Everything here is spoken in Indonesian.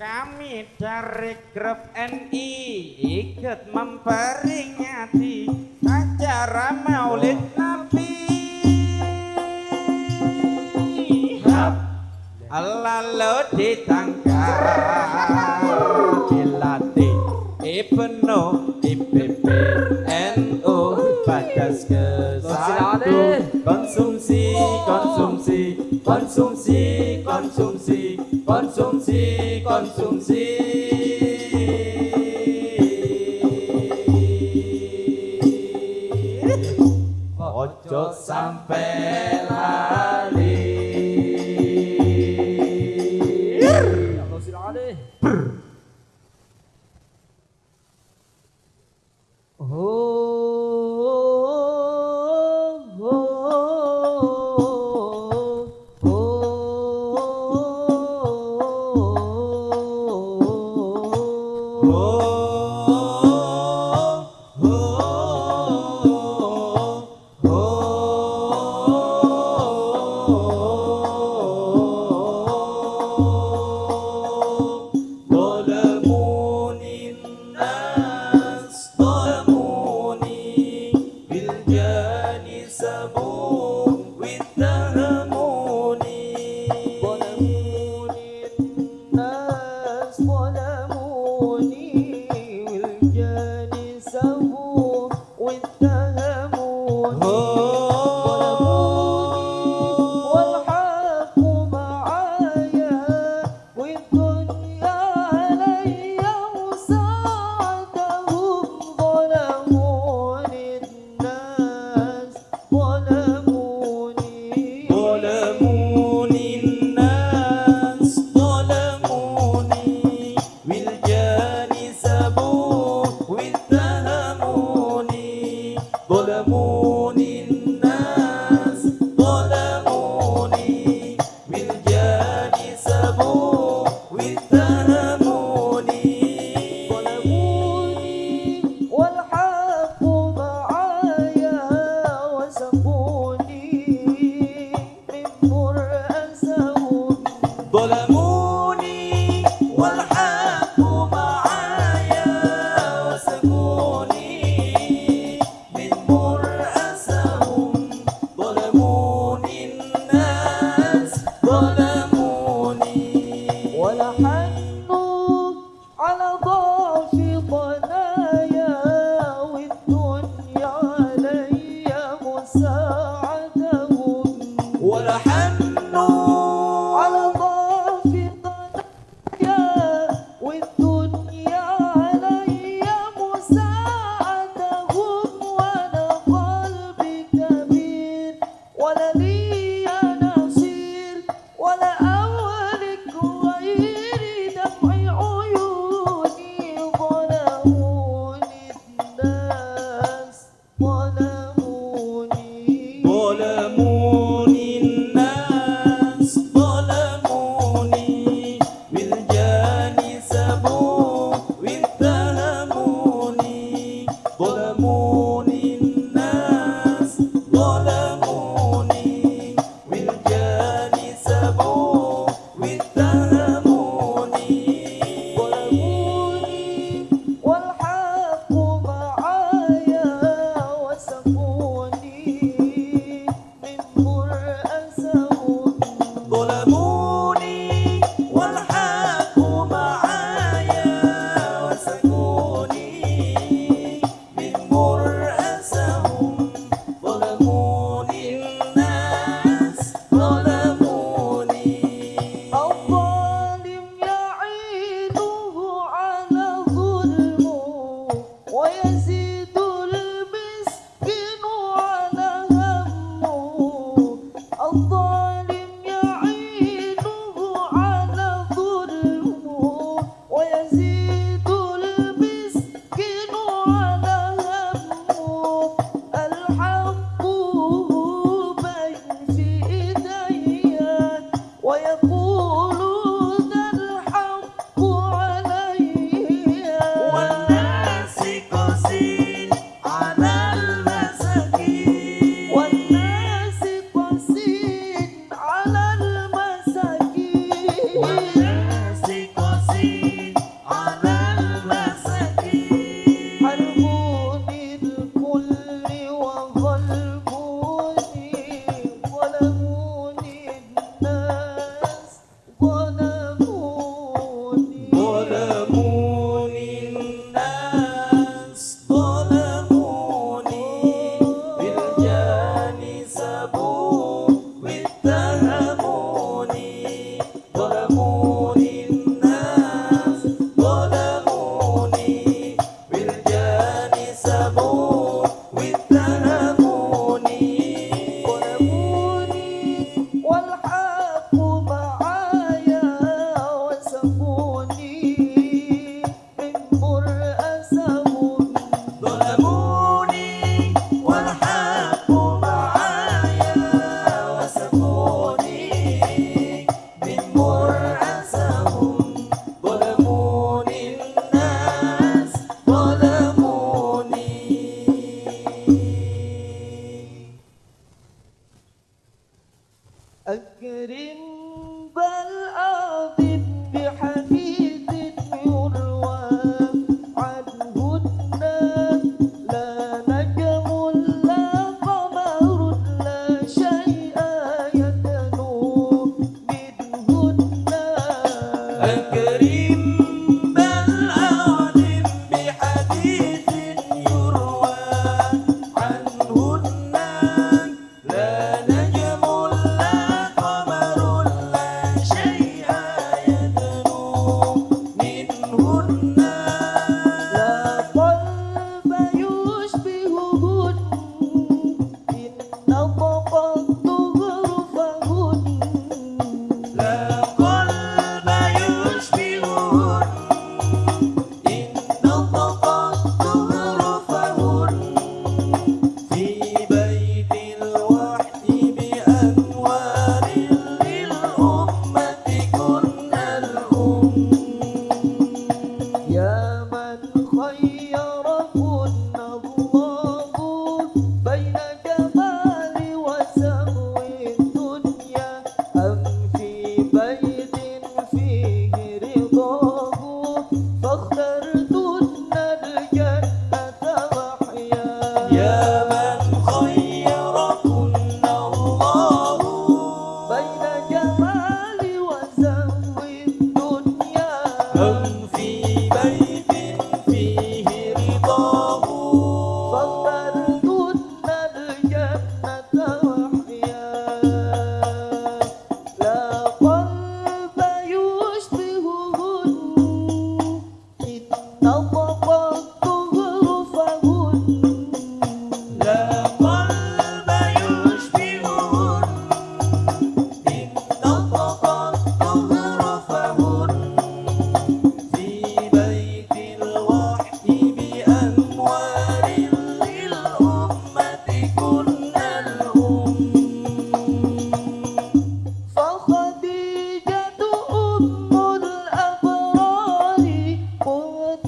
Kami dari grup NI ikut memperingati acara maulid Nabi. Hap. Lalu ditangkap. Dilatih Ibnu IPP NU batas kesatu konsumsi konsumsi konsumsi konsumsi. konsumsi konsumsi. Ojo sampai ولا حاجة the boy. zaman